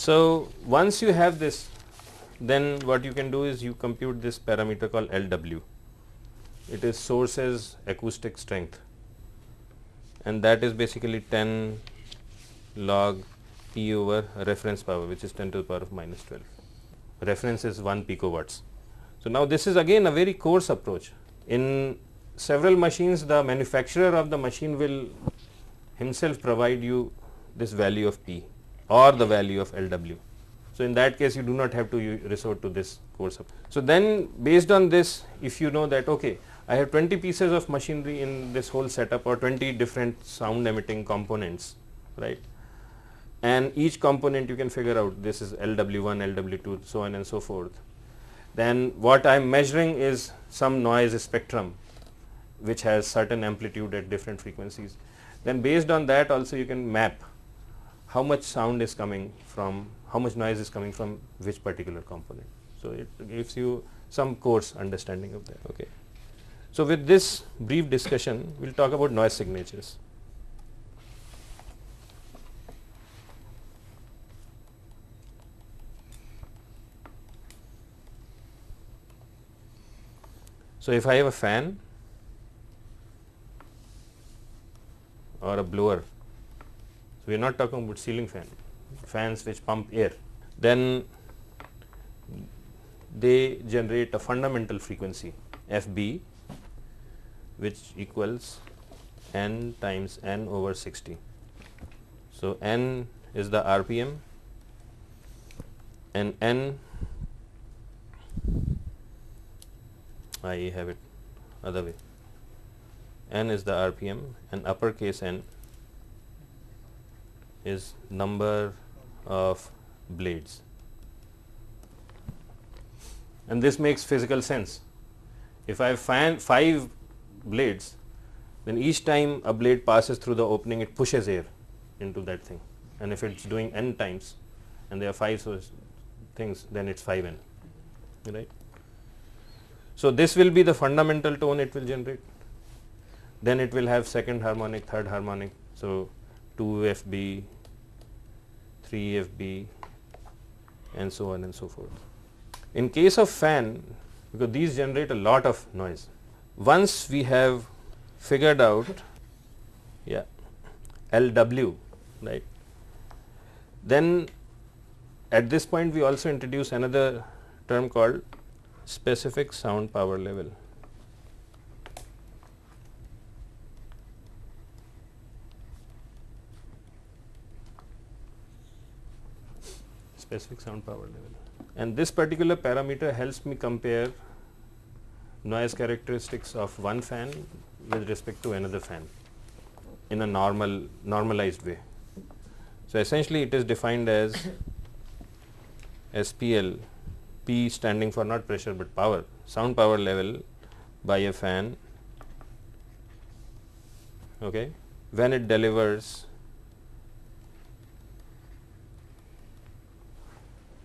So, once you have this then what you can do is you compute this parameter called LW. It is sources acoustic strength and that is basically 10 log P over reference power which is 10 to the power of minus 12. Reference is 1 picowatts. So, now this is again a very coarse approach. In several machines the manufacturer of the machine will himself provide you this value of P or the value of LW. So, in that case you do not have to resort to this approach. So, then based on this if you know that okay I have 20 pieces of machinery in this whole setup or 20 different sound emitting components right and each component you can figure out this is LW1, LW2 so on and so forth. Then what I am measuring is some noise spectrum which has certain amplitude at different frequencies. Then based on that also you can map how much sound is coming from, how much noise is coming from which particular component. So, it gives you some coarse understanding of that. Okay. So, with this brief discussion, we will talk about noise signatures. So, if I have a fan or a blower, so we are not talking about ceiling fan, fans which pump air, then they generate a fundamental frequency FB which equals n times n over 60. So, n is the RPM and n I have it other way n is the RPM and uppercase n is number of blades and this makes physical sense. If I find 5 blades then each time a blade passes through the opening it pushes air into that thing and if it is doing n times and there are 5 so things then it is 5 n right. So, this will be the fundamental tone it will generate then it will have second harmonic, third harmonic. So, 2 FB, 3 FB and so on and so forth. In case of fan because these generate a lot of noise. Once we have figured out yeah LW right then at this point we also introduce another term called specific sound power level. Specific sound power level. And this particular parameter helps me compare noise characteristics of one fan with respect to another fan in a normal normalized way. So, essentially it is defined as SPL P standing for not pressure but power sound power level by a fan okay, when it delivers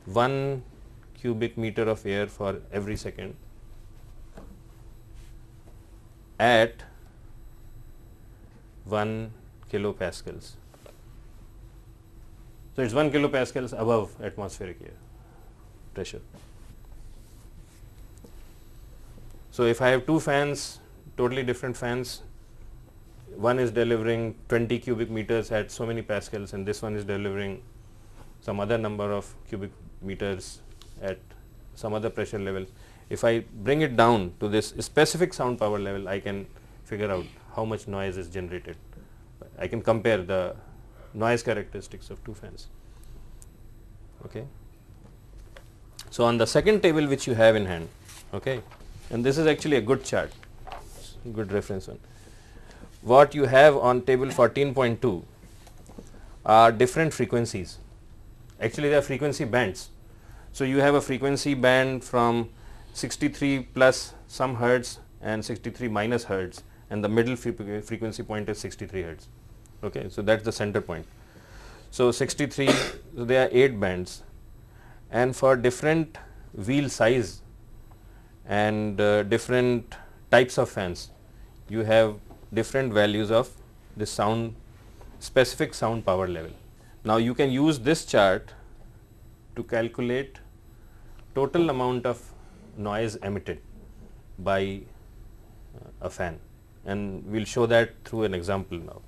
1 cubic meter of air for every second at 1 kilopascals. So, it is 1 kilopascals above atmospheric air pressure. So, if I have two fans totally different fans one is delivering 20 cubic meters at so many pascals and this one is delivering some other number of cubic meters at some other pressure level. If I bring it down to this specific sound power level, I can figure out how much noise is generated. I can compare the noise characteristics of two fans. Okay. So, on the second table which you have in hand, okay, and this is actually a good chart, good reference one. What you have on table 14.2 are different frequencies. Actually, they are frequency bands so, you have a frequency band from 63 plus some hertz and 63 minus hertz and the middle frequency point is 63 hertz. Okay. So, that is the center point. So, 63 so there are 8 bands and for different wheel size and uh, different types of fans you have different values of the sound specific sound power level. Now, you can use this chart to calculate total amount of noise emitted by uh, a fan and we will show that through an example now.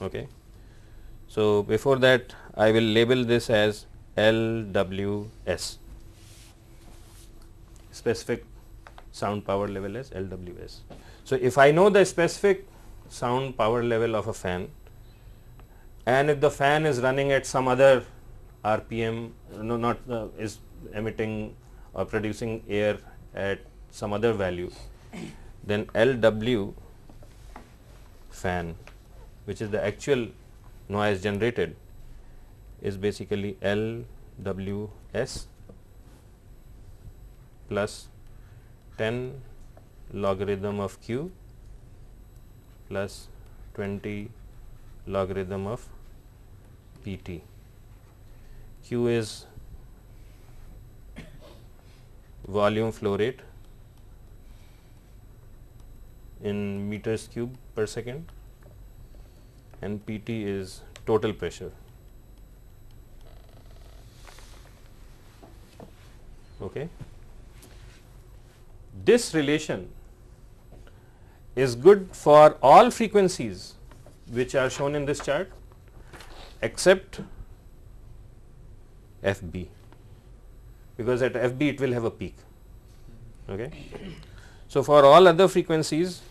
Okay. So, before that I will label this as LWS specific sound power level as LWS. So, if I know the specific sound power level of a fan and if the fan is running at some other RPM no not uh, is emitting or producing air at some other value then LW fan which is the actual noise generated is basically LWS plus 10 logarithm of Q plus 20 logarithm of PT. Q is volume flow rate in meters cube per second and PT is total pressure. Okay. This relation is good for all frequencies which are shown in this chart except FB because at FB it will have a peak. Okay. So, for all other frequencies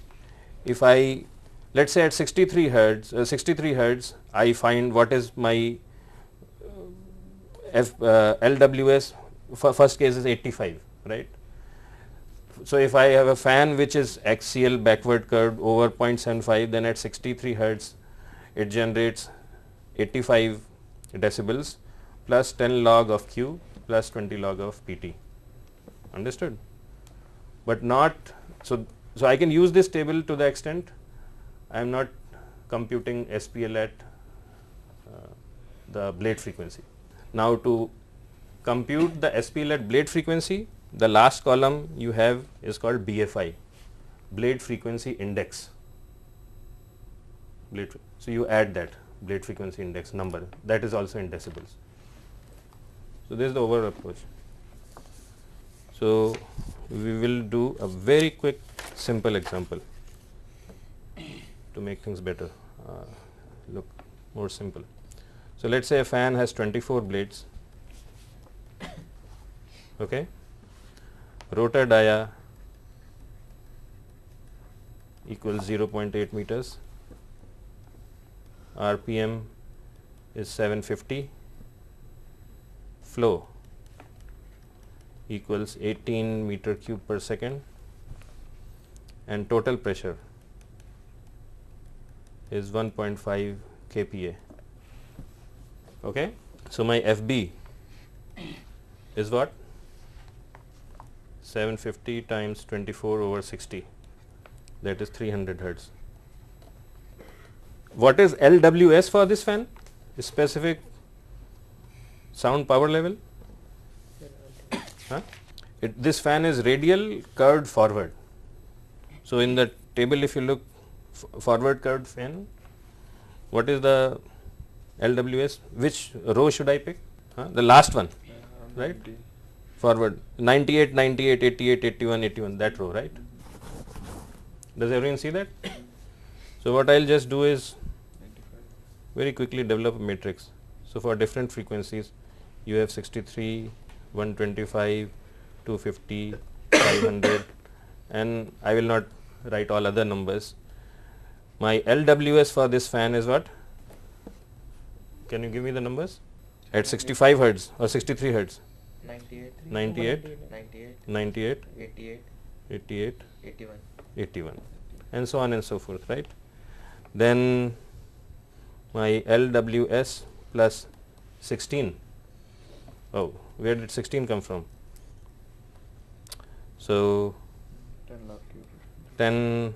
if I let us say at 63 hertz uh, 63 hertz I find what is my uh, F, uh, LWS first case is 85 right. So, if I have a fan which is axial backward curved over 0.75 then at 63 hertz it generates 85 decibels plus 10 log of Q plus 20 log of PT understood? But not so so I can use this table to the extent I am not computing SPL at uh, the blade frequency. Now to compute the SPL at blade frequency the last column you have is called BFI blade frequency index. Blade so you add that blade frequency index number that is also in decibels. So this is the overall approach. So we will do a very quick simple example to make things better uh, look more simple. So let us say a fan has 24 blades okay rotor dia equals 0.8 meters rpm is 750 flow equals 18 meter cube per second and total pressure is 1.5 kPa. Okay. So, my FB is what 750 times 24 over 60 that is 300 hertz. What is LWS for this fan? Specific sound power level? Huh? It, this fan is radial curved forward. So, in the table if you look forward curved fan, what is the LWS? Which row should I pick? Huh? The last one, right? Forward 98, 98, 88, 81, 81 that row, right? Does everyone see that? So, what I will just do is very quickly develop a matrix. So, for different frequencies you have 63, 125, 250, 500 and I will not write all other numbers. My LWS for this fan is what? Can you give me the numbers? At 65 hertz or 63 hertz? 98, 98, 98, 98, 88, 88, 81. 81 and so on and so forth, right. Then my LWS plus 16. Oh, where did 16 come from? So, 10 log 10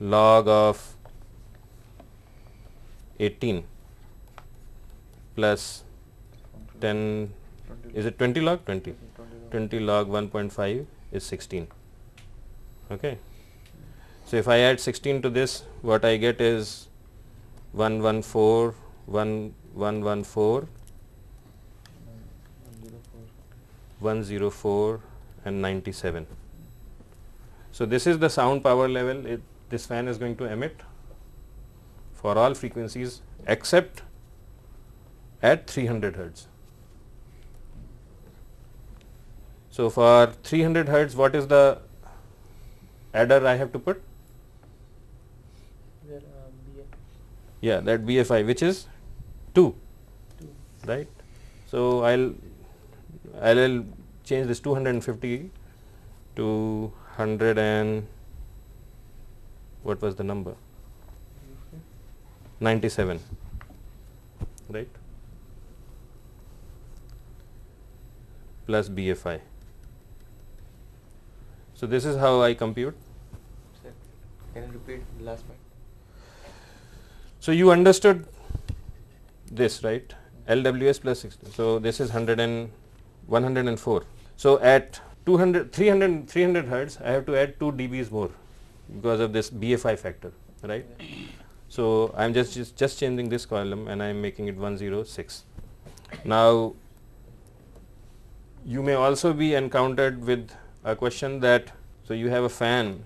log of 18 plus 10 is it 20 log 20 20 log 1.5 is 16 okay so if i add 16 to this what i get is 114 1114 104 and 97. So, this is the sound power level it, this fan is going to emit for all frequencies except at 300 hertz. So, for 300 hertz what is the adder I have to put? There, uh, BF. Yeah, that BFI which is 2, Two. right. So, I will I will change this 250 to 100 and what was the number? 97, right, plus BFI. So, this is how I compute. Can you repeat the last part? So, you understood this, right, LWS plus 60. So, this is 100 and 104. So, at 200, 300, 300 hertz, I have to add 2 dBs more because of this BFI factor, right. So, I am just, just just changing this column and I am making it 106. Now, you may also be encountered with a question that so you have a fan,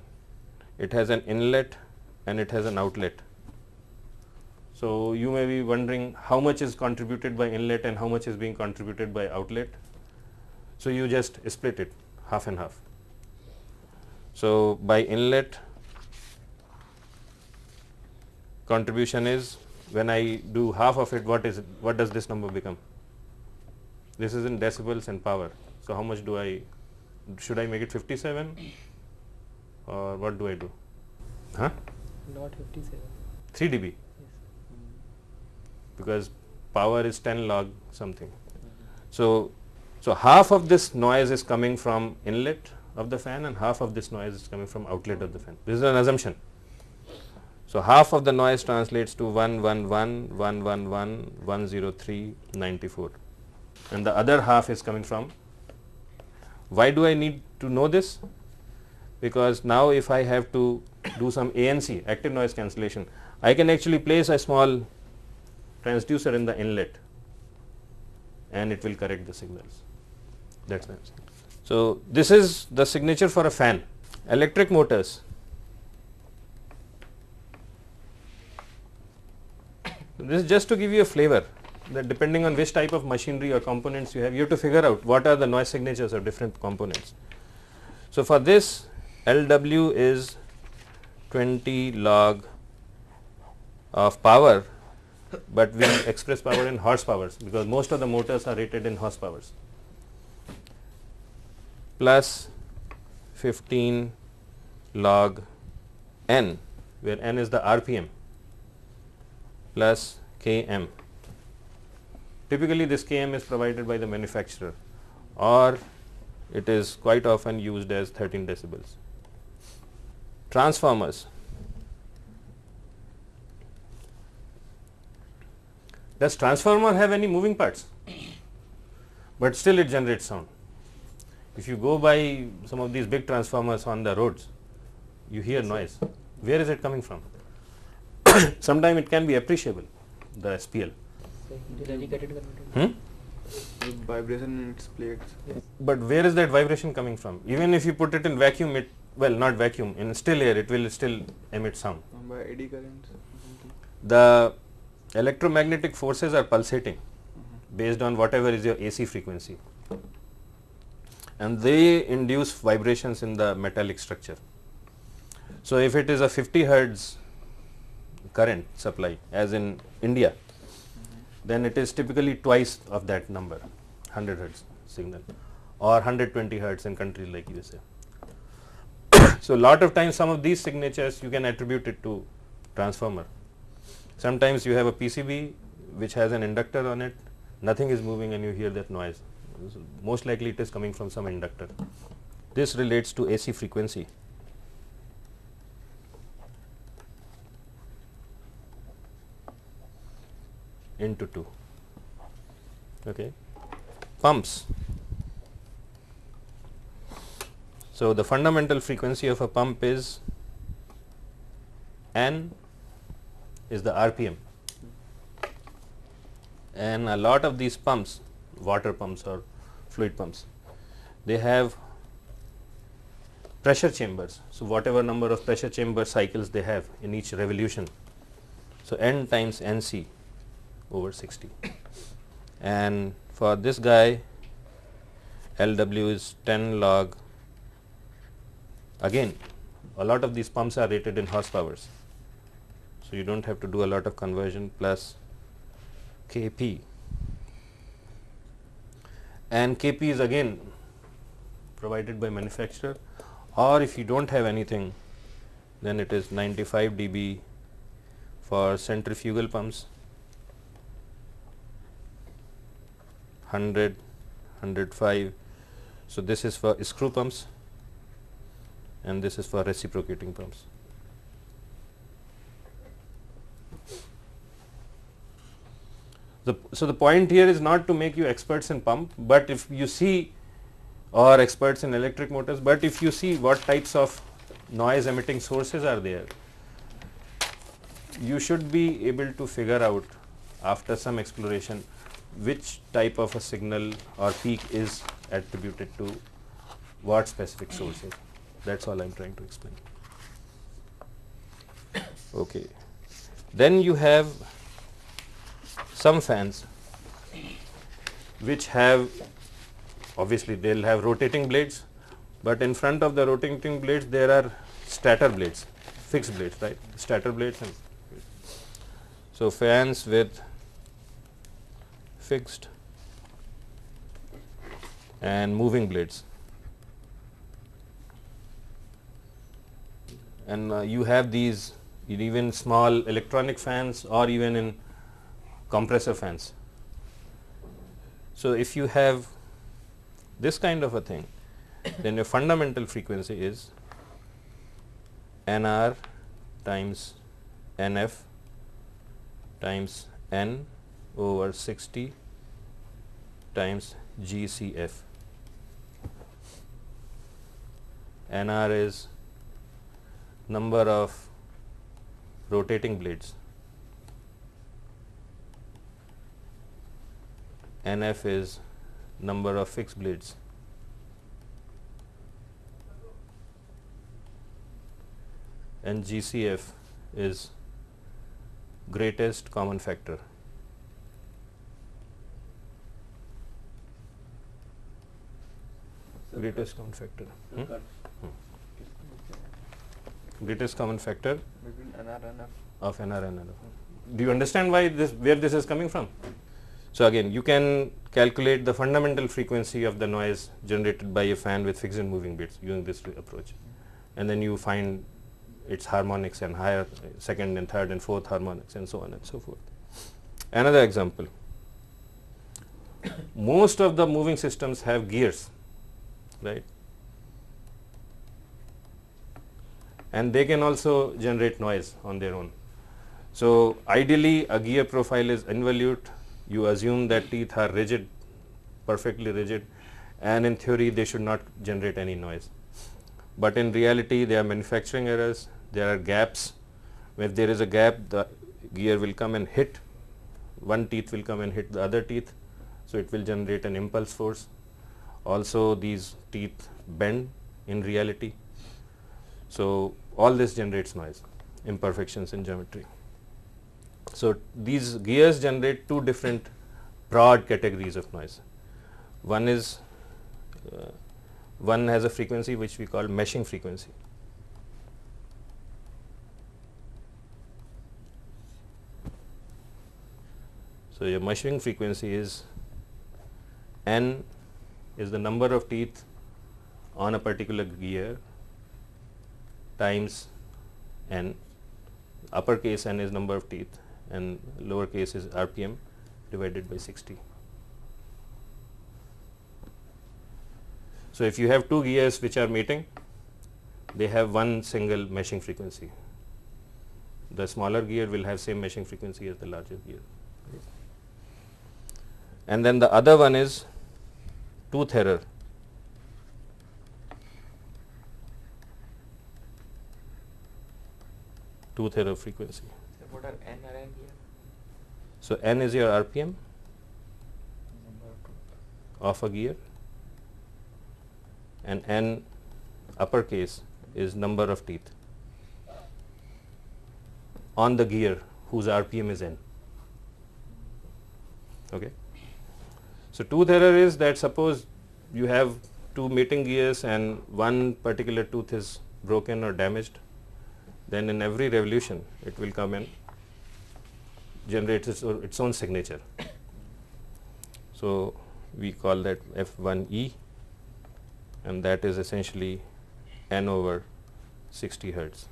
it has an inlet and it has an outlet. So, you may be wondering how much is contributed by inlet and how much is being contributed by outlet. So, you just split it half and half. So, by inlet contribution is when I do half of it what is it what does this number become? This is in decibels and power. So, how much do I should I make it 57 or what do I do? Huh? Not 57. 3 dB. Because power is 10 log something. So, so half of this noise is coming from inlet of the fan and half of this noise is coming from outlet of the fan. This is an assumption. So, half of the noise translates to 111, 111, 103, 94 and the other half is coming from. Why do I need to know this? Because now if I have to do some ANC active noise cancellation, I can actually place a small transducer in the inlet and it will correct the signals. That is answer. So, this is the signature for a fan. Electric motors. This is just to give you a flavor that depending on which type of machinery or components you have, you have to figure out what are the noise signatures of different components. So, for this LW is 20 log of power, but we express power in horsepowers because most of the motors are rated in horsepowers plus 15 log n where n is the RPM plus Km. Typically this Km is provided by the manufacturer or it is quite often used as 13 decibels. Transformers. Does transformer have any moving parts? But still it generates sound. If you go by some of these big transformers on the roads, you hear noise. Where is it coming from? Sometimes it can be appreciable, the SPL. So, it is educated. Hmm? Vibration in its plates. Yes. But where is that vibration coming from? Even if you put it in vacuum, it well not vacuum in still air, it will still emit sound. by eddy currents. The electromagnetic forces are pulsating based on whatever is your AC frequency, and they induce vibrations in the metallic structure. So, if it is a 50 hertz current supply as in India, then it is typically twice of that number 100 hertz signal or 120 hertz in countries like USA. so, lot of times some of these signatures you can attribute it to transformer. Sometimes you have a PCB which has an inductor on it, nothing is moving and you hear that noise. Most likely it is coming from some inductor. This relates to AC frequency. into 2. Okay. Pumps. So, the fundamental frequency of a pump is N is the RPM and a lot of these pumps, water pumps or fluid pumps, they have pressure chambers. So, whatever number of pressure chamber cycles they have in each revolution. So, n times n c over 60 and for this guy L w is 10 log again a lot of these pumps are rated in horsepowers. So, you do not have to do a lot of conversion plus K p. And K p is again provided by manufacturer. Or if you do not have anything then it is 95 dB for centrifugal pumps. 100 105 so this is for screw pumps. And this is for reciprocating pumps the so the point here is not to make you experts in pump but if you see or experts in electric motors but if you see what types of noise emitting sources are there you should be able to figure out after some exploration which type of a signal or peak is attributed to what specific sources that is all I am trying to explain. Okay. Then you have some fans which have obviously they will have rotating blades, but in front of the rotating blades there are stator blades, fixed blades right, stator blades and so fans with fixed and moving blades. And uh, you have these even small electronic fans or even in compressor fans. So, if you have this kind of a thing, then your fundamental frequency is NR times NF times N over 60 times GCF. NR is number of rotating blades. NF is number of fixed blades. And GCF is greatest common factor. Greatest common factor. Hmm? Greatest common factor Between NR and of NR and NF. Do you understand why this where this is coming from? So again, you can calculate the fundamental frequency of the noise generated by a fan with fixed and moving bits using this approach, and then you find its harmonics and higher second and third and fourth harmonics and so on and so forth. Another example, most of the moving systems have gears, right? And they can also generate noise on their own. So, ideally a gear profile is involute, you assume that teeth are rigid, perfectly rigid and in theory they should not generate any noise. But in reality there are manufacturing errors, there are gaps, if there is a gap the gear will come and hit, one teeth will come and hit the other teeth. So, it will generate an impulse force. Also these teeth bend in reality. So, all this generates noise, imperfections in geometry. So, these gears generate two different broad categories of noise. One is uh, one has a frequency which we call meshing frequency. So, your meshing frequency is n is the number of teeth on a particular gear times n uppercase n is number of teeth and lowercase is rpm divided by 60. So, if you have two gears which are meeting they have one single meshing frequency. The smaller gear will have same meshing frequency as the larger gear. And then the other one is tooth error. Tooth error frequency. So what are N or N here? So, n is your RPM of of a gear and n uppercase is number of teeth on the gear whose RPM is n. Okay. So, tooth error is that suppose you have two mating gears and one particular tooth is broken or damaged, then in every revolution it will come and generates its, its own signature. So, we call that F1E and that is essentially n over 60 hertz.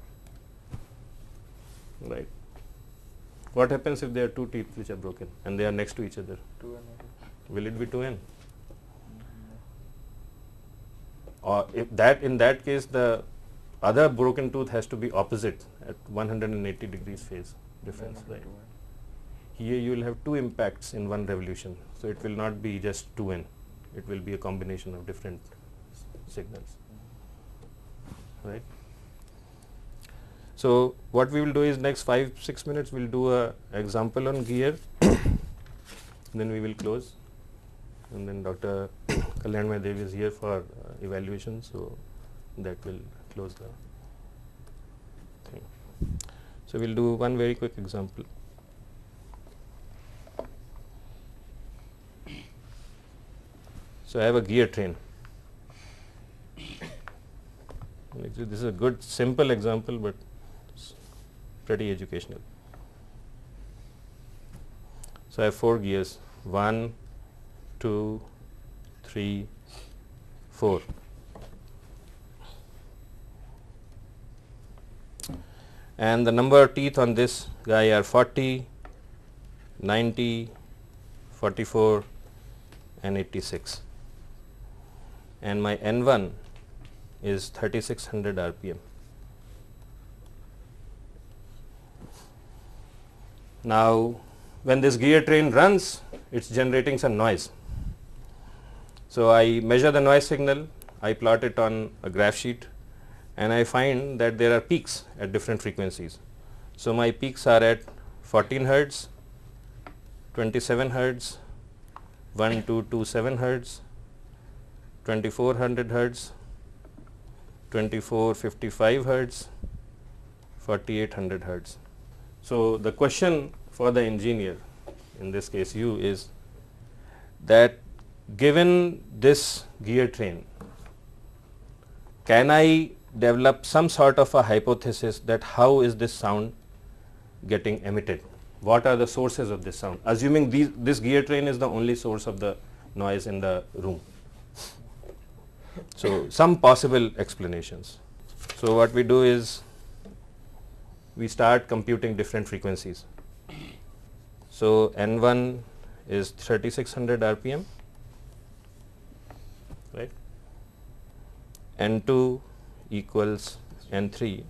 Right. What happens if there are two teeth which are broken and they are next to each other? Two and Will it be 2n? Or if that in that case the other broken tooth has to be opposite at 180 degrees phase difference, right? Here you will have two impacts in one revolution. So, it will not be just 2n, it will be a combination of different signals, right. So, what we will do is next 5 6 minutes we will do a example on gear, then we will close and then Dr. Kalyan Dev is here for uh, evaluation. So, that will close the thing. So, we will do one very quick example. So, I have a gear train. This is a good simple example, but pretty educational. So, I have four gears one, two, three, four. And the number of teeth on this guy are 40, 90, 44 and 86 and my N1 is 3600 RPM. Now, when this gear train runs, it is generating some noise. So, I measure the noise signal, I plot it on a graph sheet and I find that there are peaks at different frequencies. So, my peaks are at 14 hertz, 27 hertz, 1227 hertz, 2400 hertz, 2455 hertz, 4800 hertz. So, the question for the engineer in this case you is that given this gear train can I develop some sort of a hypothesis that how is this sound getting emitted? What are the sources of this sound? Assuming these, this gear train is the only source of the noise in the room. So, some possible explanations. So, what we do is we start computing different frequencies. So, N1 is 3600 RPM, right. N2 equals N3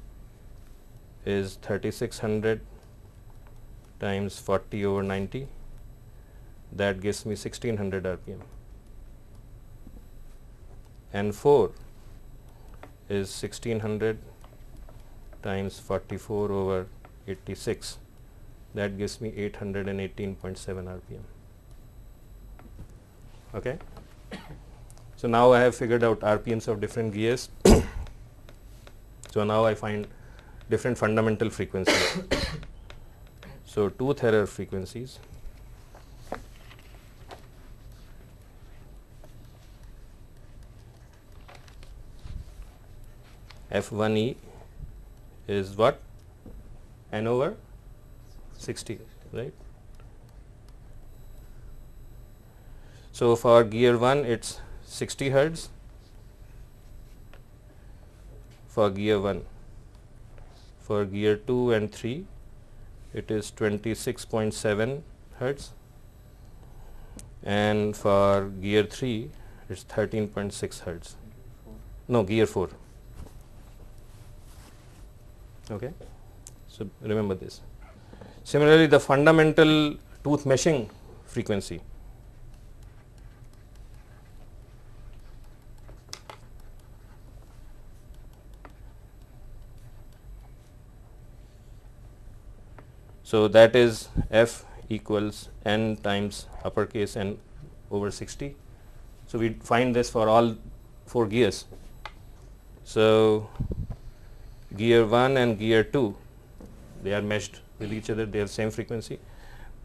is 3600 times 40 over 90 that gives me 1600 RPM. N4 is 1600 times 44 over 86 that gives me 818.7 RPM. Okay. So, now I have figured out RPMs of different gears. so, now I find different fundamental frequencies. so, tooth error frequencies F1E is what? N over 60, right? So, for gear 1 it is 60 hertz for gear 1. For gear 2 and 3 it is 26.7 hertz and for gear 3 it is 13.6 hertz. No, gear 4. Okay. So, remember this. Similarly, the fundamental tooth meshing frequency So, that is f equals n times uppercase n over 60. So, we find this for all 4 gears. So, gear 1 and gear 2 they are meshed with each other they have same frequency.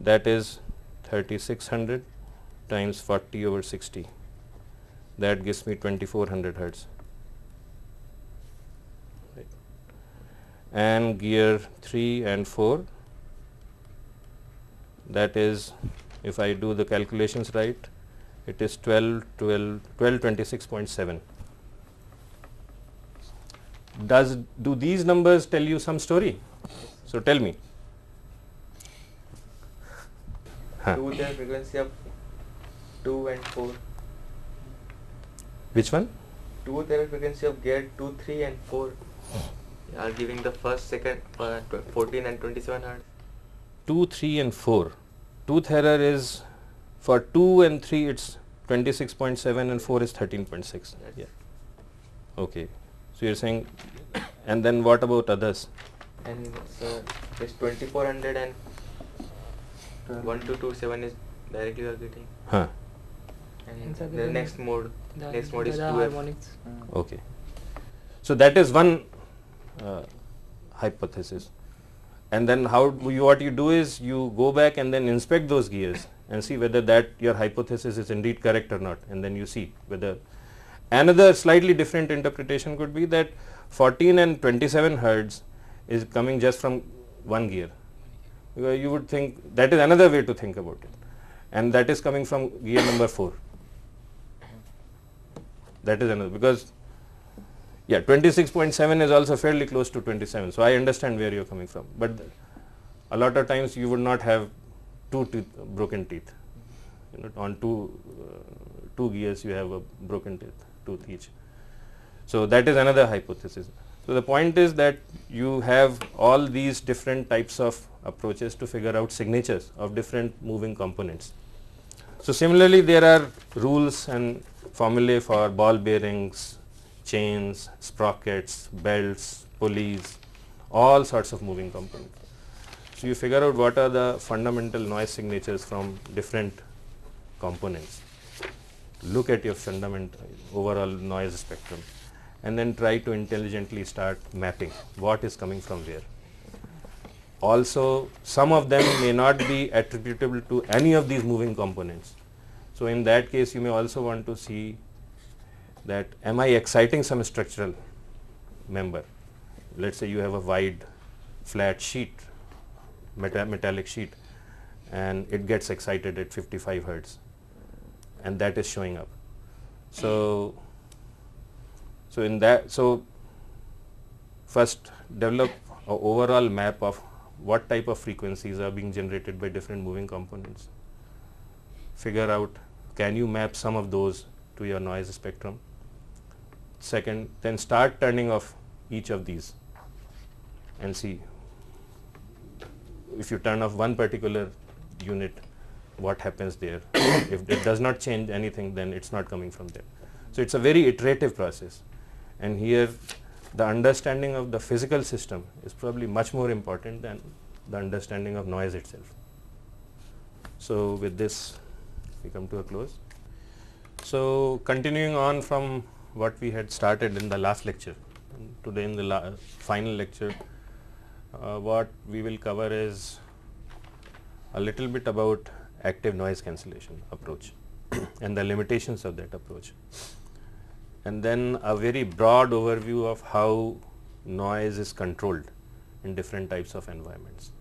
That is 3600 times 40 over 60 that gives me 2400 hertz. Right. and gear 3 and 4 that is if I do the calculations right it is 12 12 12 26.7 does do these numbers tell you some story so tell me Huh. Two the frequency of two and four. which one Two the frequency of gear two, three, and four are giving the first, second, uh, 14 and 27 hertz. 2 3 and 4 tooth error is for 2 and 3 it's 26.7 and 4 is 13.6 Yes. yeah okay so you're saying and then what about others And so this 2400 and 1227 is directly you are getting. huh And And the the- next mode, The, next mode is the 2F. harmonics. okay so that is one uh, hypothesis and then how you, what you do is you go back and then inspect those gears and see whether that your hypothesis is indeed correct or not and then you see whether another slightly different interpretation could be that 14 and 27 hertz is coming just from one gear. You would think that is another way to think about it. And that is coming from gear number 4 that is another because yeah 26.7 is also fairly close to 27 so i understand where you're coming from. But a lot of times you would not have two teeth, broken teeth. You know on two uh, two gears you have a broken teeth tooth each so that is another hypothesis so the point is that you have all these different types of approaches to figure out signatures of different moving components so similarly there are rules and formulae for ball bearings, chains, sprockets, belts, pulleys, all sorts of moving components. So you figure out what are the fundamental noise signatures from different components. Look at your fundamental overall noise spectrum and then try to intelligently start mapping what is coming from where. Also some of them may not be attributable to any of these moving components. So in that case you may also want to see that am I exciting some structural member. Let us say you have a wide flat sheet, meta metallic sheet and it gets excited at 55 hertz and that is showing up. So, so in that, so first develop a overall map of what type of frequencies are being generated by different moving components. Figure out can you map some of those to your noise spectrum. Second, then start turning off each of these and see if you turn off one particular unit what happens there. if it does not change anything then it's not coming from there. So it's a very iterative process and here the understanding of the physical system is probably much more important than the understanding of noise itself. So with this we come to a close. So continuing on from what we had started in the last lecture, today in the final lecture, uh, what we will cover is a little bit about active noise cancellation approach and the limitations of that approach and then a very broad overview of how noise is controlled in different types of environments.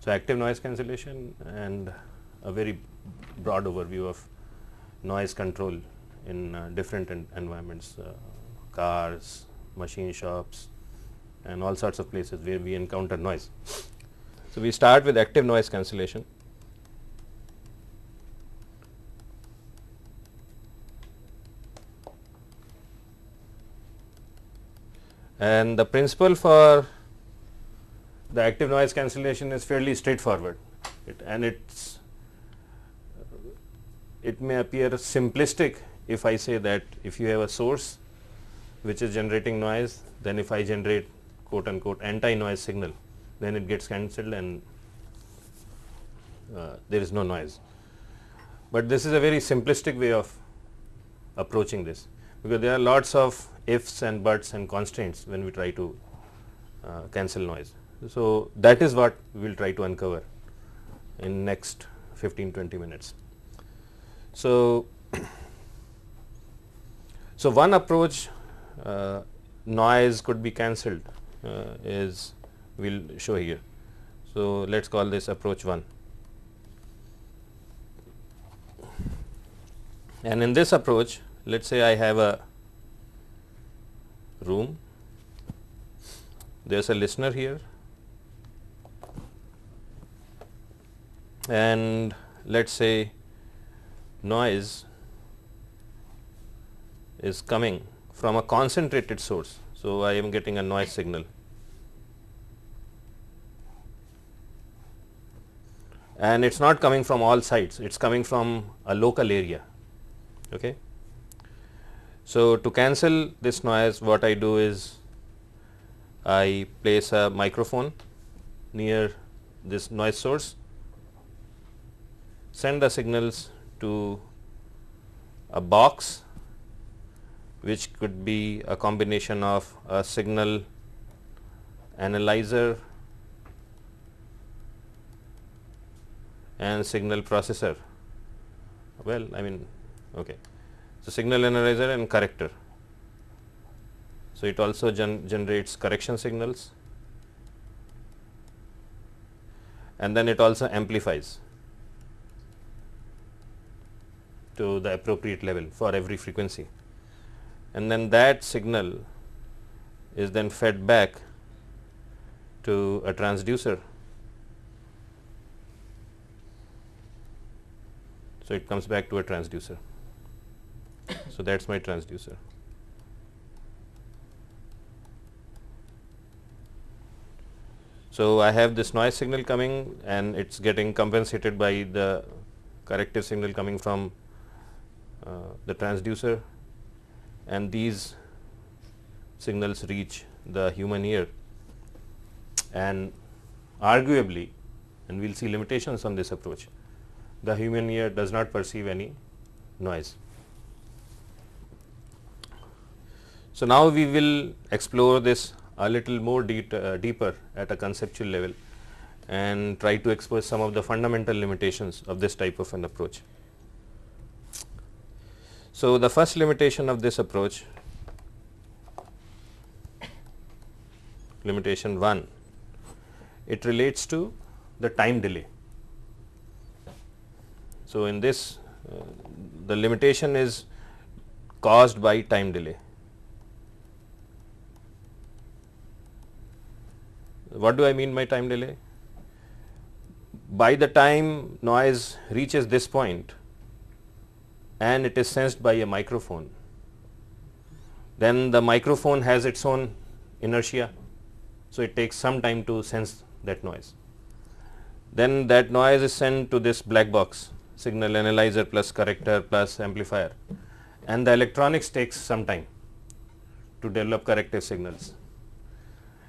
So, active noise cancellation and a very broad overview of noise control in uh, different en environments, uh, cars, machine shops and all sorts of places where we encounter noise. So, we start with active noise cancellation. And the principle for the active noise cancellation is fairly straightforward it, and it's it may appear simplistic if I say that if you have a source which is generating noise then if I generate quote unquote anti noise signal then it gets cancelled and uh, there is no noise. But this is a very simplistic way of approaching this because there are lots of ifs and buts and constraints when we try to uh, cancel noise. So, that is what we will try to uncover in next 15 20 minutes. So, so one approach uh, noise could be cancelled uh, is we will show here. So, let us call this approach 1 and in this approach let us say I have a room, there is a listener here and let us say noise is coming from a concentrated source. So, I am getting a noise signal and it is not coming from all sides, it is coming from a local area. Okay. So, to cancel this noise what I do is I place a microphone near this noise source, send the signals to a box which could be a combination of a signal analyzer and signal processor. Well, I mean, okay. So, signal analyzer and corrector. So, it also gen generates correction signals and then it also amplifies to the appropriate level for every frequency and then that signal is then fed back to a transducer. So, it comes back to a transducer. So, that is my transducer. So, I have this noise signal coming and it is getting compensated by the corrective signal coming from uh, the transducer and these signals reach the human ear and arguably and we will see limitations on this approach the human ear does not perceive any noise. So, now we will explore this a little more uh, deeper at a conceptual level and try to expose some of the fundamental limitations of this type of an approach. So, the first limitation of this approach limitation 1 it relates to the time delay. So, in this uh, the limitation is caused by time delay. What do I mean by time delay? By the time noise reaches this point and it is sensed by a microphone, then the microphone has its own inertia. So, it takes some time to sense that noise. Then that noise is sent to this black box signal analyzer plus corrector plus amplifier and the electronics takes some time to develop corrective signals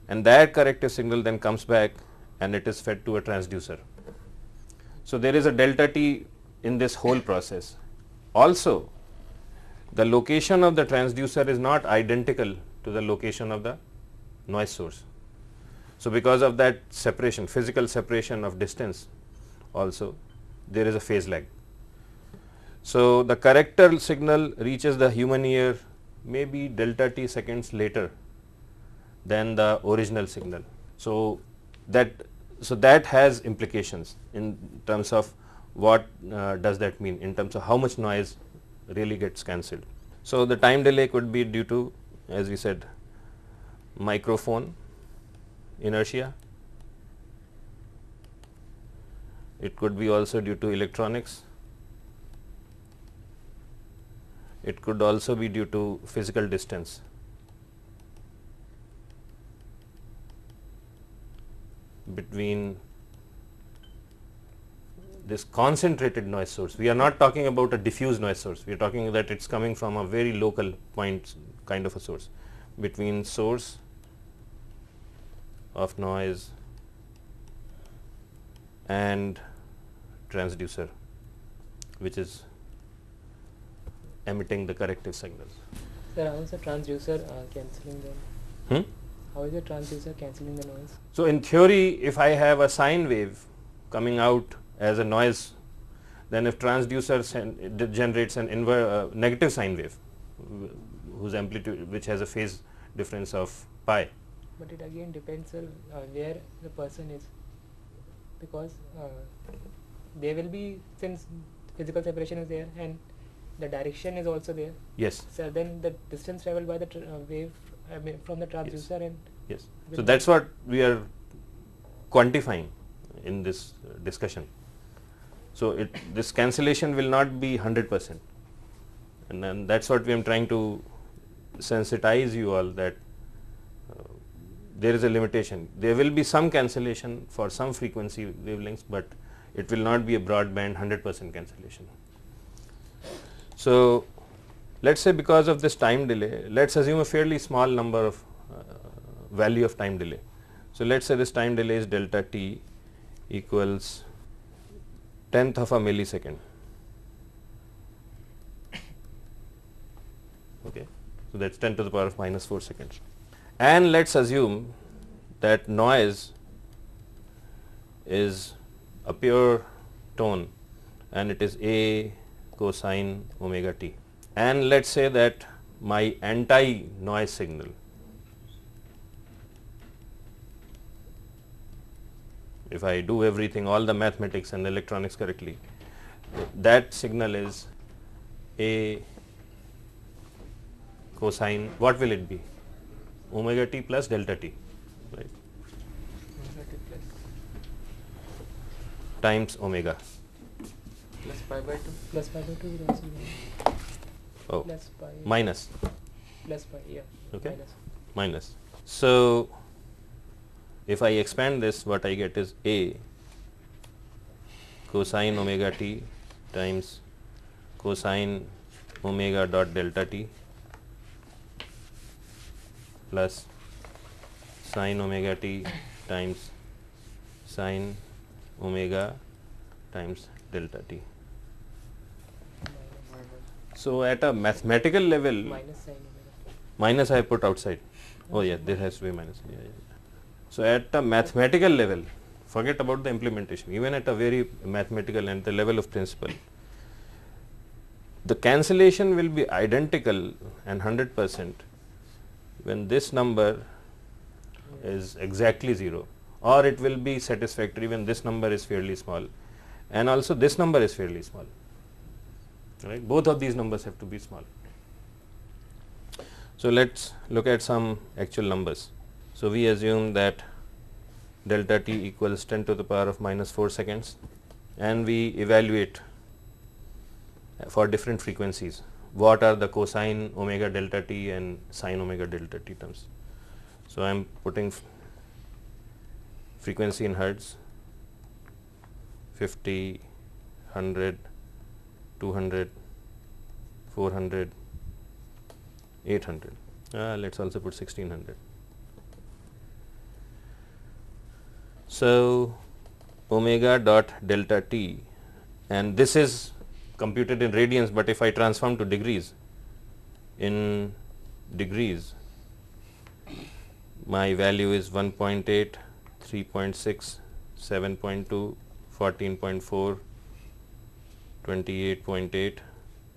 and that corrective signal then comes back and it is fed to a transducer. So, there is a delta t in this whole process. Also, the location of the transducer is not identical to the location of the noise source. So, because of that separation physical separation of distance also there is a phase lag. So, the corrector signal reaches the human ear maybe delta t seconds later than the original signal. So, that so that has implications in terms of what uh, does that mean in terms of how much noise really gets cancelled. So, the time delay could be due to as we said microphone inertia, it could be also due to electronics, it could also be due to physical distance. Between this concentrated noise source. We are not talking about a diffuse noise source, we are talking that it is coming from a very local point kind of a source between source of noise and transducer which is emitting the corrective signals. Sir, how is the transducer uh, cancelling the? Hmm? How is the transducer cancelling the noise? So, in theory if I have a sine wave coming out as a noise then if transducer sen- it generates an inver- uh, negative sine wave whose amplitude which has a phase difference of pi. But it again depends on uh, where the person is, because uh, there will be since physical separation is there and the direction is also there. Yes, So then the distance traveled by the uh, wave I mean, from the transducer and yes. So, that is what we are quantifying in this discussion. So, it this cancellation will not be 100 percent and then that is what we are trying to sensitize you all that uh, there is a limitation. There will be some cancellation for some frequency wavelengths, but it will not be a broadband 100 percent cancellation. So, let us say because of this time delay, let us assume a fairly small number of uh, value of time delay. So, let us say this time delay is delta t equals tenth of a millisecond. Okay. So, that is 10 to the power of minus 4 seconds. And let us assume that noise is a pure tone and it is A cosine omega t. And let us say that my anti noise signal if I do everything all the mathematics and electronics correctly that signal is A cosine what will it be? Omega t plus delta t right? Times omega. Plus pi by 2. plus pi by 2 will also oh plus pi minus plus pi yeah Okay. minus. minus so if I expand this what I get is a cosine omega t times cosine omega dot delta t plus sine omega t times sine omega times delta t. So, at a mathematical level minus omega minus I put outside. Oh yeah, there has to be minus. Yeah, yeah. So at a mathematical level, forget about the implementation. Even at a very mathematical and the level of principle, the cancellation will be identical and hundred percent when this number is exactly zero, or it will be satisfactory when this number is fairly small, and also this number is fairly small. Right? Both of these numbers have to be small. So, let us look at some actual numbers. So, we assume that delta t equals 10 to the power of minus 4 seconds and we evaluate for different frequencies what are the cosine omega delta t and sine omega delta t terms. So, I am putting frequency in hertz 50, 100, 200, 400, 800. Uh, let us also put 1600. So, omega dot delta t and this is computed in radians, but if I transform to degrees in degrees my value is 1.8, 3.6, 7.2, 14.4, 28.8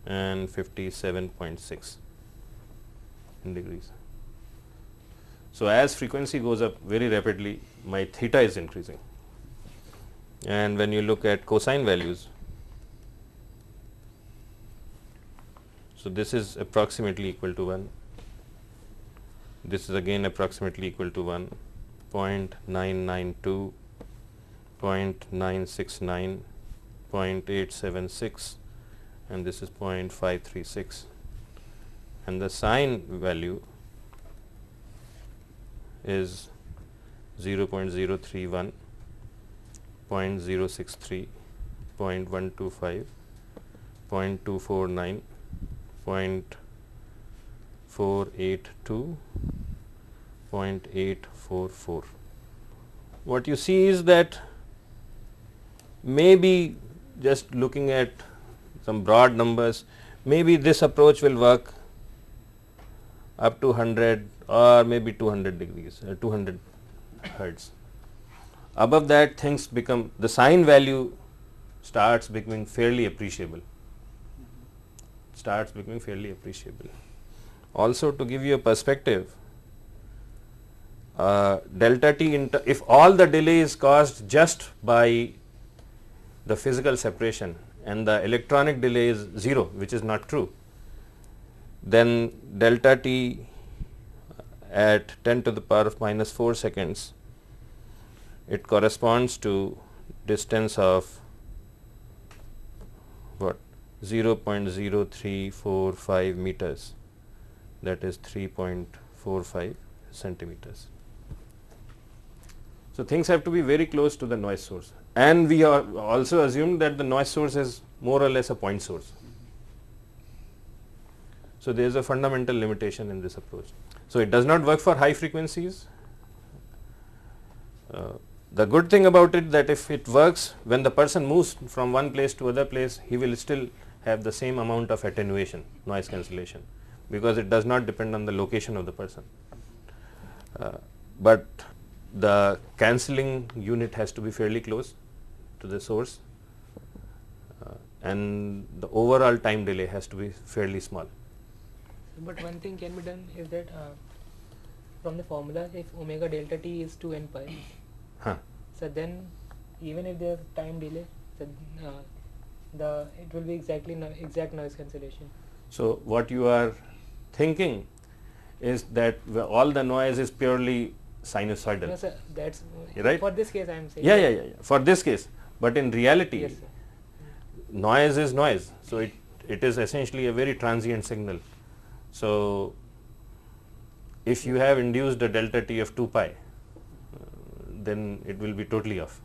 and 57.6 in degrees. So, as frequency goes up very rapidly my theta is increasing and when you look at cosine values. So, this is approximately equal to 1, this is again approximately equal to 1, 0.992, 0.969, 0.876 and this is 0.536 and the sine value is 0.031, 0.063, 0.125, 0.249, 0.482, 0.844. What you see is that maybe just looking at some broad numbers, maybe this approach will work up to 100 or maybe 200 degrees uh, 200 hertz. Above that things become the sine value starts becoming fairly appreciable. Starts becoming fairly appreciable. Also to give you a perspective uh, delta t if all the delay is caused just by the physical separation and the electronic delay is 0 which is not true then delta t uh, at 10 to the power of minus 4 seconds it corresponds to distance of what 0.0345 meters that is 3.45 centimeters. So, things have to be very close to the noise source and we also assumed that the noise source is more or less a point source. So, there is a fundamental limitation in this approach. So, it does not work for high frequencies. Uh, the good thing about it that if it works when the person moves from one place to other place, he will still have the same amount of attenuation noise cancellation because it does not depend on the location of the person. Uh, but the cancelling unit has to be fairly close to the source uh, and the overall time delay has to be fairly small. But one thing can be done is that uh, from the formula if omega delta t is 2 n pi, huh. so then even if there is time delay, so, uh, the it will be exactly no exact noise cancellation. So, what you are thinking is that all the noise is purely sinusoidal. No, sir, that's right? for this case I am saying. Yeah, yeah, yeah, yeah, for this case, but in reality, Yes, noise is noise. So, it, it is essentially a very transient signal. So, if you have induced a delta t of 2 pi, uh, then it will be totally off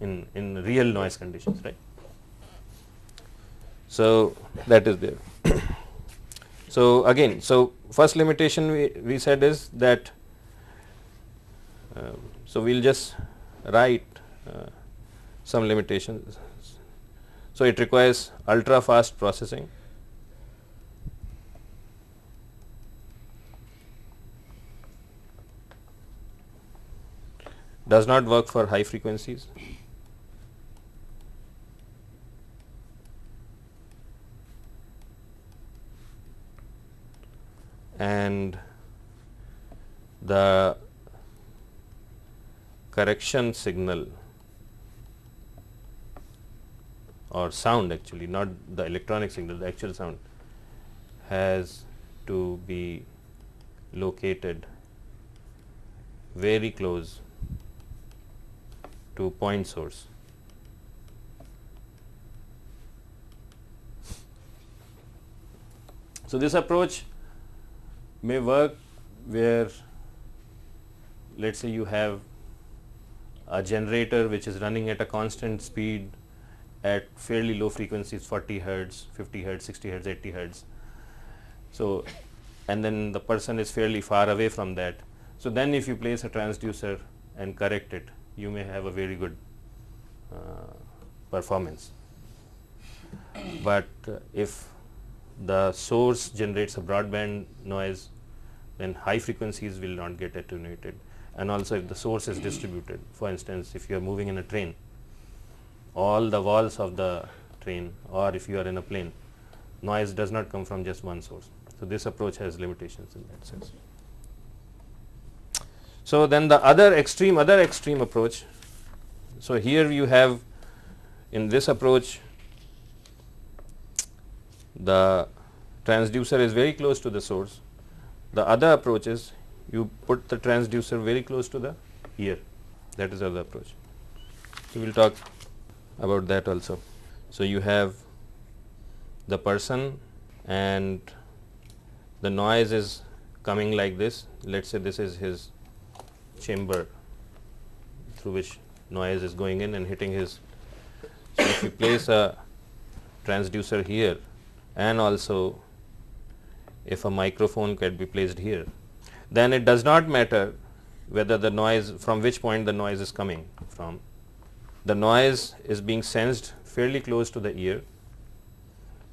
in, in real noise conditions, right. So, that is there. so, again, so first limitation we, we said is that, uh, so we will just write uh, some limitations. So, it requires ultra fast processing. Does not work for high frequencies. And the correction signal or sound actually not the electronic signal the actual sound has to be located very close to point source. So, this approach may work where let us say you have a generator which is running at a constant speed at fairly low frequencies 40 hertz, 50 hertz, 60 hertz, 80 hertz. So, and then the person is fairly far away from that. So, then if you place a transducer and correct it, you may have a very good uh, performance. But uh, if the source generates a broadband noise, then high frequencies will not get attenuated. And also if the source is distributed, for instance, if you are moving in a train, all the walls of the train or if you are in a plane, noise does not come from just one source. So, this approach has limitations in that sense. So, then the other extreme other extreme approach. So, here you have in this approach the transducer is very close to the source. The other approach is you put the transducer very close to the ear that is the other approach. We will talk about that also. So, you have the person and the noise is coming like this let us say this is his chamber through which noise is going in and hitting his. So, if you place a transducer here and also if a microphone can be placed here, then it does not matter whether the noise from which point the noise is coming from. The noise is being sensed fairly close to the ear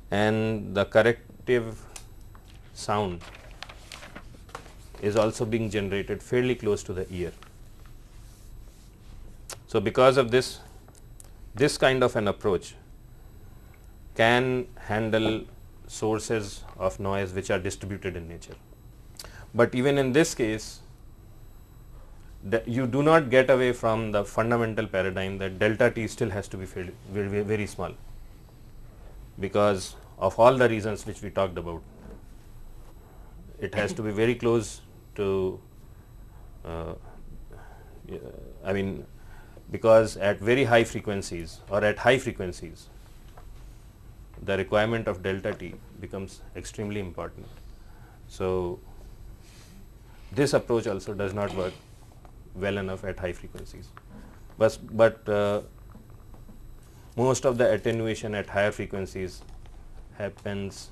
and the corrective sound is also being generated fairly close to the ear. So, because of this this kind of an approach can handle sources of noise which are distributed in nature. But even in this case you do not get away from the fundamental paradigm that delta t still has to be very, very, small because of all the reasons which we talked about. It has to be very close to uh, I mean because at very high frequencies or at high frequencies the requirement of delta t becomes extremely important. So, this approach also does not work well enough at high frequencies, but, but uh, most of the attenuation at higher frequencies happens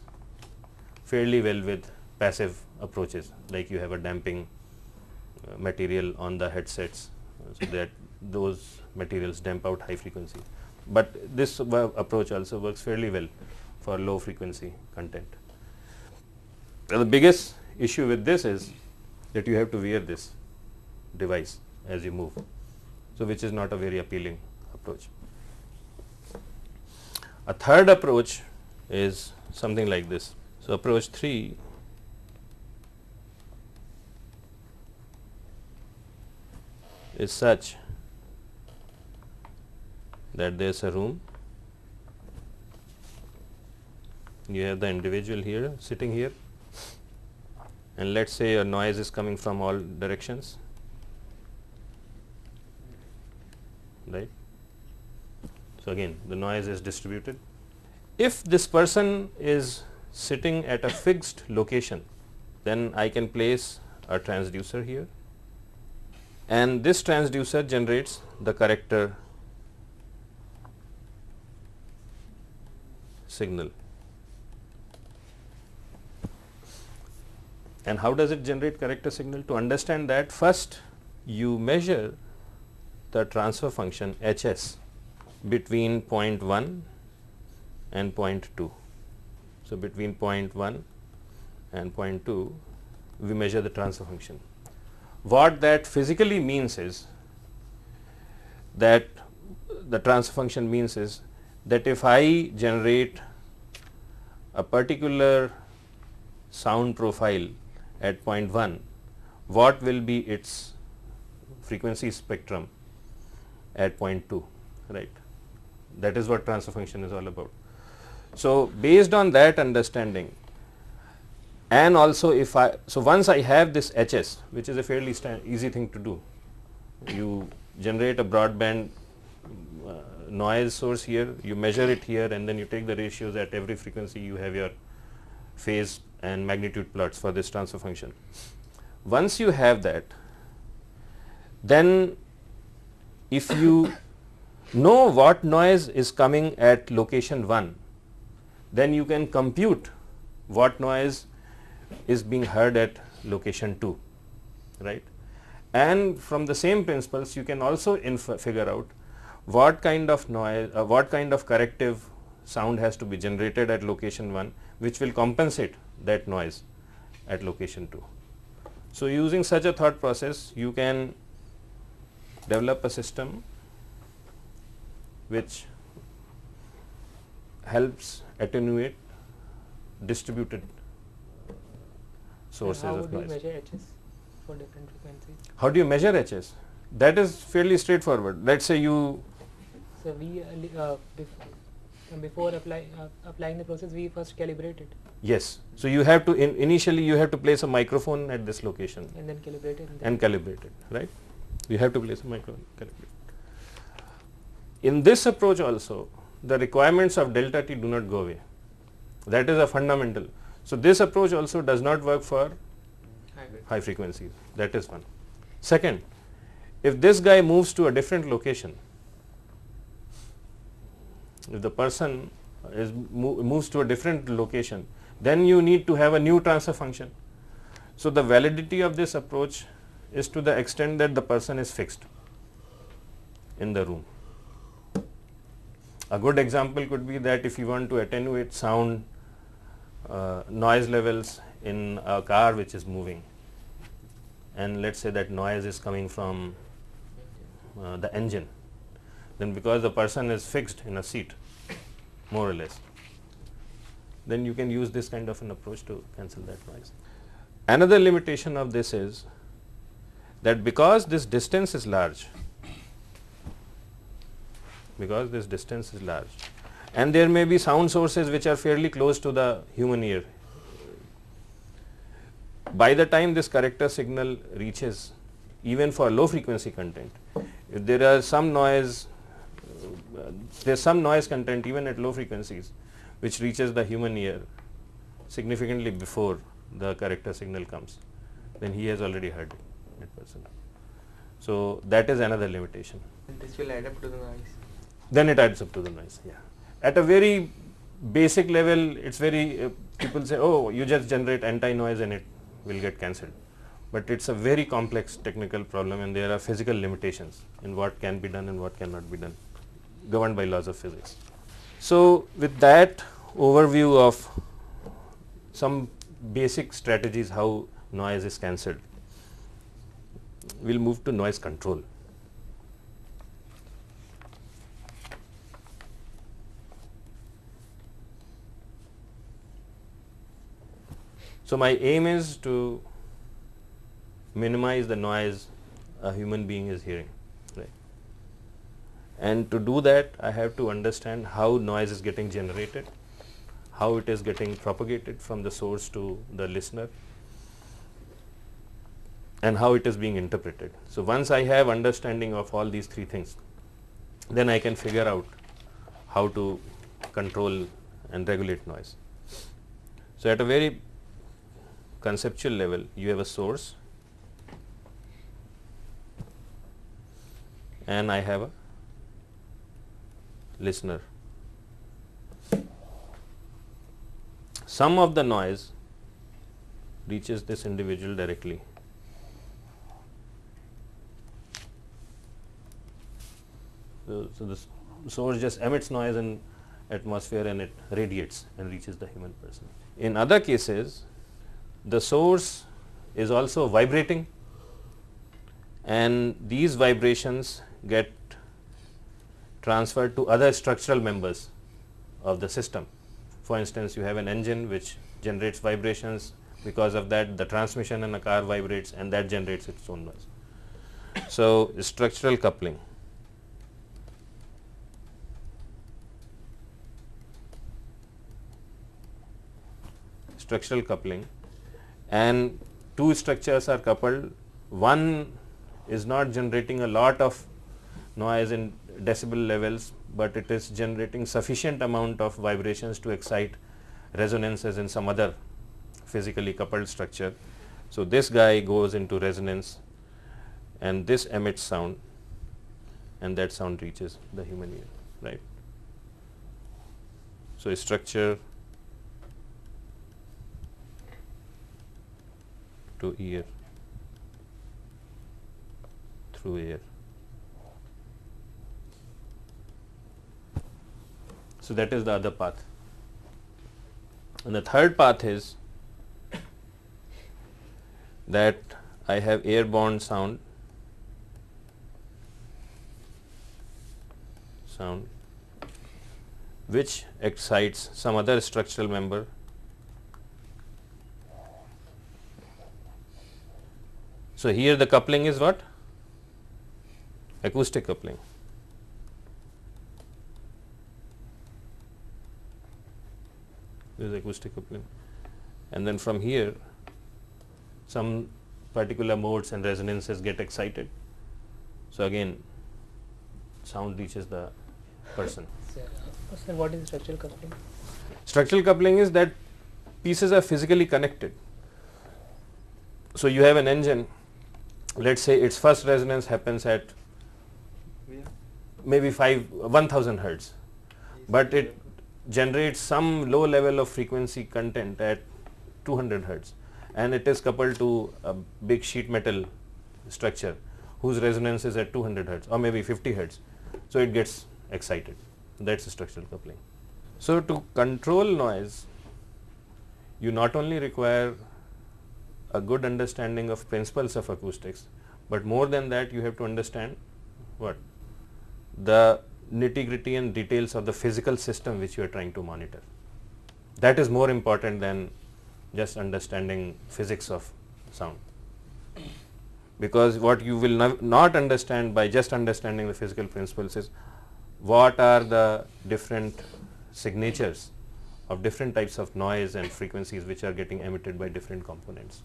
fairly well with passive approaches like you have a damping uh, material on the headsets so that those materials damp out high frequency. But this approach also works fairly well for low frequency content. The biggest issue with this is that you have to wear this device as you move. So, which is not a very appealing approach. A third approach is something like this. So, approach 3 is such that there is a room you have the individual here sitting here and let us say a noise is coming from all directions right. So, again the noise is distributed. If this person is sitting at a fixed location then I can place a transducer here and this transducer generates the corrector signal. And how does it generate corrector signal? To understand that first you measure the transfer function H s between 0.1 and 0.2. So, between 0.1 and 0.2 we measure the transfer function. What that physically means is that the transfer function means is that if I generate a particular sound profile at 0.1, what will be its frequency spectrum at 0.2, right. That is what transfer function is all about. So, based on that understanding and also if I, so once I have this HS which is a fairly easy thing to do, you generate a broadband uh, noise source here, you measure it here and then you take the ratios at every frequency you have your phase and magnitude plots for this transfer function. Once you have that, then if you know what noise is coming at location 1, then you can compute what noise is being heard at location 2, right. And from the same principles you can also figure out what kind of noise, uh, what kind of corrective sound has to be generated at location 1 which will compensate that noise at location 2. So, using such a thought process you can develop a system which helps attenuate distributed sources of noise. How do you measure HS for different frequencies? How do you measure HS? That is fairly straightforward. Let us say you so, we uh, uh before apply, uh, applying the process we first calibrate it. Yes. So, you have to in initially you have to place a microphone at this location and then calibrate it and, and calibrate it right. You have to place a microphone calibrate. In this approach also the requirements of delta t do not go away that is a fundamental. So, this approach also does not work for high frequencies that is one. Second if this guy moves to a different location if the person is moves to a different location, then you need to have a new transfer function. So, the validity of this approach is to the extent that the person is fixed in the room. A good example could be that if you want to attenuate sound uh, noise levels in a car which is moving, and let us say that noise is coming from uh, the engine, then because the person is fixed in a seat more or less, then you can use this kind of an approach to cancel that noise. Another limitation of this is that because this distance is large, because this distance is large and there may be sound sources which are fairly close to the human ear. By the time this corrector signal reaches even for low frequency content, if there are some noise, uh, there is some noise content even at low frequencies which reaches the human ear significantly before the corrector signal comes, then he has already heard it person. So, that is another limitation. And this will add up to the noise. Then it adds up to the noise. Yeah. At a very basic level, it's very uh, people say, oh, you just generate anti-noise and it will get cancelled. But it's a very complex technical problem, and there are physical limitations in what can be done and what cannot be done, governed by laws of physics. So, with that overview of some basic strategies how noise is cancelled, we will move to noise control. So, my aim is to minimize the noise a human being is hearing right. and to do that I have to understand how noise is getting generated, how it is getting propagated from the source to the listener and how it is being interpreted. So, once I have understanding of all these three things, then I can figure out how to control and regulate noise. So, at a very conceptual level, you have a source and I have a listener. Some of the noise reaches this individual directly. So, the source just emits noise in atmosphere and it radiates and reaches the human person. In other cases, the source is also vibrating and these vibrations get transferred to other structural members of the system. For instance, you have an engine which generates vibrations because of that the transmission in a car vibrates and that generates its own noise. So, structural coupling. Structural coupling and two structures are coupled, one is not generating a lot of noise in decibel levels, but it is generating sufficient amount of vibrations to excite resonances in some other physically coupled structure. So, this guy goes into resonance and this emits sound and that sound reaches the human ear, right. So, structure to ear through air. So, that is the other path. And the third path is that I have airborne sound sound which excites some other structural member So, here the coupling is what? Acoustic coupling. This is acoustic coupling and then from here some particular modes and resonances get excited. So, again sound reaches the person. Sir, uh, sir, what is structural coupling? Structural coupling is that pieces are physically connected. So, you have an engine let us say its first resonance happens at maybe 5 1000 hertz, but it generates some low level of frequency content at 200 hertz and it is coupled to a big sheet metal structure whose resonance is at 200 hertz or maybe 50 hertz. So, it gets excited that is structural coupling. So, to control noise you not only require a good understanding of principles of acoustics, but more than that you have to understand what the nitty gritty and details of the physical system which you are trying to monitor. That is more important than just understanding physics of sound because what you will not understand by just understanding the physical principles is what are the different signatures of different types of noise and frequencies which are getting emitted by different components.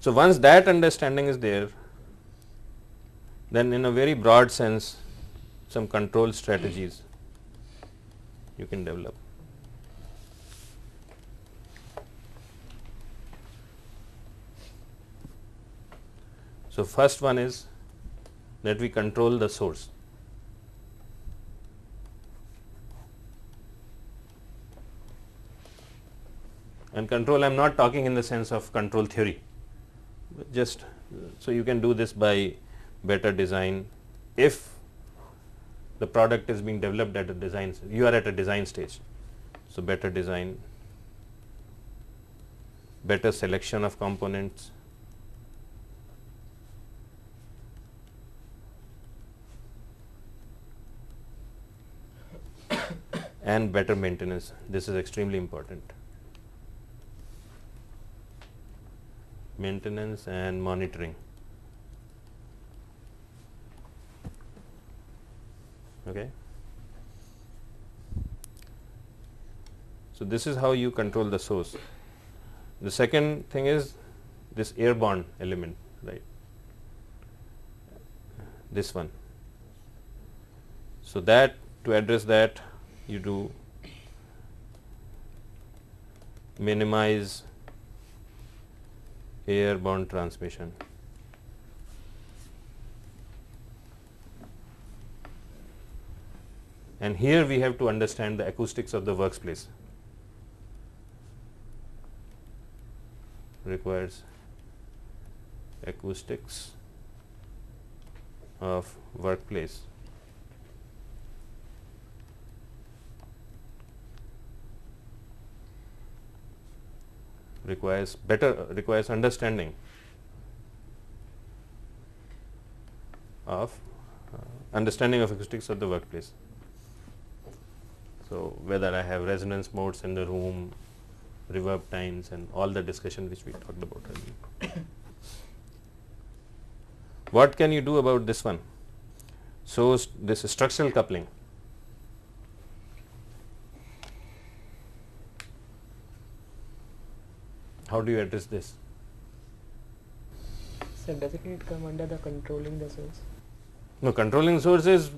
So, once that understanding is there, then in a very broad sense some control strategies you can develop. So, first one is that we control the source. And control I am not talking in the sense of control theory, just so you can do this by better design if the product is being developed at a design you are at a design stage. So, better design, better selection of components, and better maintenance. This is extremely important. Maintenance and monitoring. Okay. So, this is how you control the source. The second thing is this airborne element, right, this one. So, that to address that you do minimize airborne transmission. And here we have to understand the acoustics of the workplace. Requires acoustics of workplace. Requires better requires understanding of uh, understanding of acoustics of the workplace. So, whether I have resonance modes in the room, reverb times and all the discussion which we talked about earlier. what can you do about this one? So, this structural coupling How do you address this? So doesn't it come under the controlling the source? No, controlling source is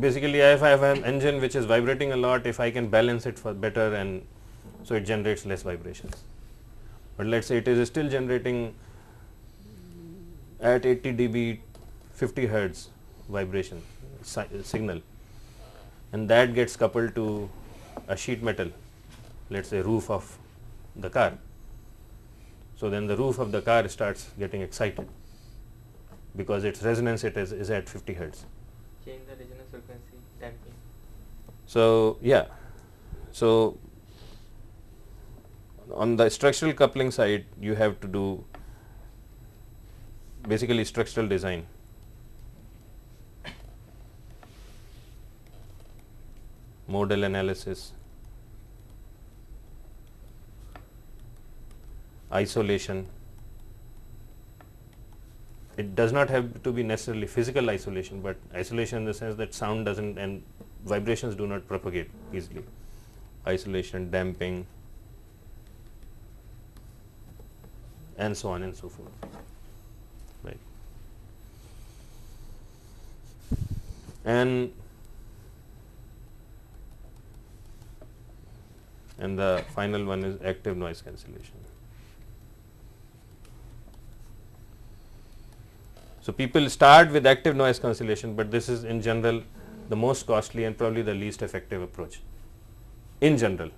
basically if I have an engine which is vibrating a lot, if I can balance it for better and so it generates less vibrations. But let us say it is still generating at 80 dB 50 hertz vibration si signal and that gets coupled to a sheet metal let us say roof of the car so, then the roof of the car starts getting excited because its resonance it is, is at 50 hertz. Change the resonance frequency damping. So, yeah. So, on the structural coupling side you have to do basically structural design. modal analysis, isolation. It does not have to be necessarily physical isolation, but isolation in the sense that sound does not and vibrations do not propagate easily. Isolation, damping and so on and so forth. Right. And and the final one is active noise cancellation. So, people start with active noise cancellation, but this is in general the most costly and probably the least effective approach in general.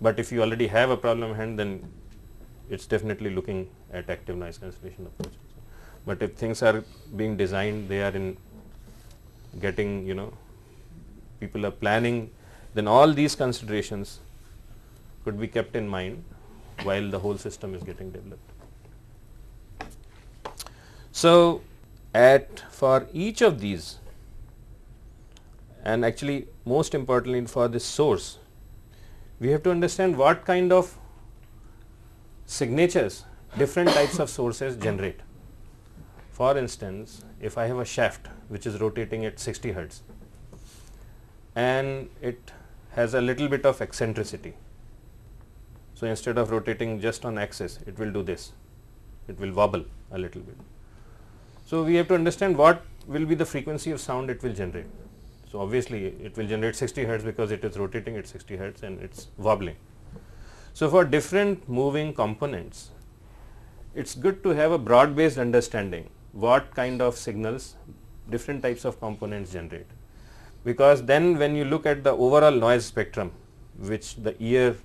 But if you already have a problem hand then it is definitely looking at active noise cancellation approach. But if things are being designed they are in getting you know people are planning then all these considerations could be kept in mind while the whole system is getting developed. So, at for each of these and actually most importantly for this source, we have to understand what kind of signatures different types of sources generate. For instance, if I have a shaft which is rotating at 60 hertz and it has a little bit of eccentricity. So, instead of rotating just on axis, it will do this, it will wobble a little bit. So, we have to understand what will be the frequency of sound it will generate. So, obviously, it will generate 60 hertz because it is rotating at 60 hertz and it is wobbling. So, for different moving components, it is good to have a broad based understanding what kind of signals different types of components generate. Because then when you look at the overall noise spectrum which the ear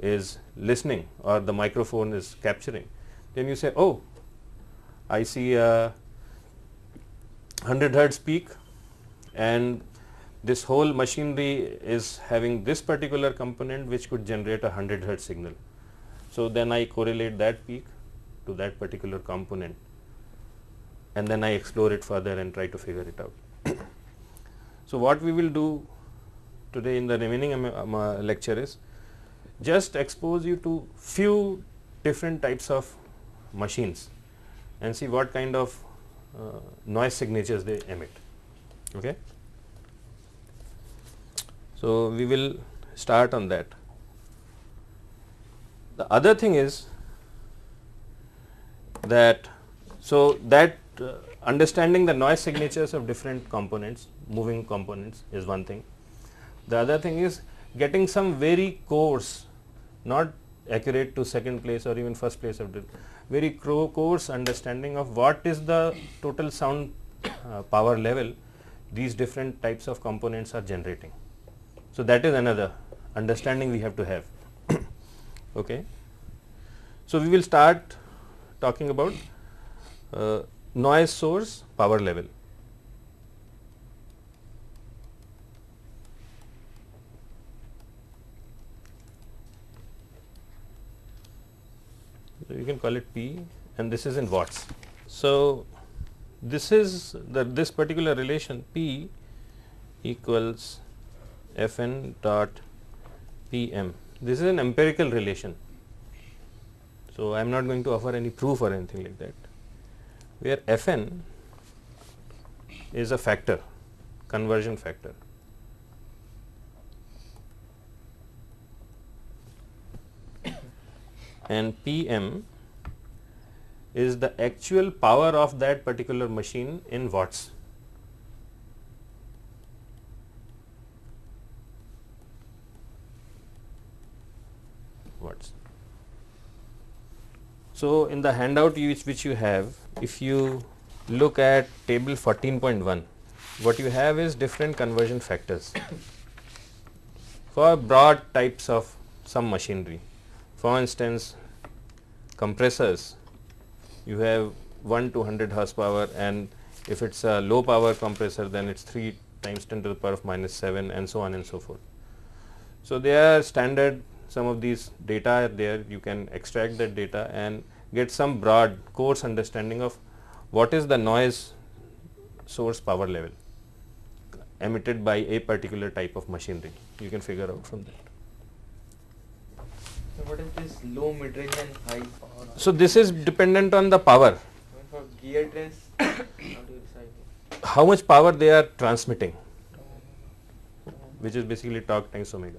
is listening or the microphone is capturing, then you say, oh, I see a 100 hertz peak and this whole machinery is having this particular component which could generate a 100 hertz signal. So, then I correlate that peak to that particular component and then I explore it further and try to figure it out. so, what we will do today in the remaining uh, lecture is just expose you to few different types of machines and see what kind of uh, noise signatures they emit. Okay. So, we will start on that. The other thing is that so that uh, understanding the noise signatures of different components moving components is one thing. The other thing is getting some very coarse not accurate to second place or even first place of very coarse understanding of what is the total sound uh, power level these different types of components are generating. So, that is another understanding we have to have. okay. So, we will start talking about uh, noise source power level. You can call it P and this is in watts. So, this is the this particular relation P equals Fn dot Pm. This is an empirical relation. So, I am not going to offer any proof or anything like that, where Fn is a factor, conversion factor. And Pm is the actual power of that particular machine in watts. Watts. So, in the handout which, which you have, if you look at table 14.1, what you have is different conversion factors for broad types of some machinery. For instance, compressors you have 1 to 100 horsepower and if it is a low power compressor then it is 3 times 10 to the power of minus 7 and so on and so forth. So, they are standard some of these data are there you can extract that data and get some broad coarse understanding of what is the noise source power level emitted by a particular type of machinery you can figure out from that. So what is this low, mid range and high power? So, this is dependent on the power For gear trains, how do you decide? how much power they are transmitting which is basically torque times omega.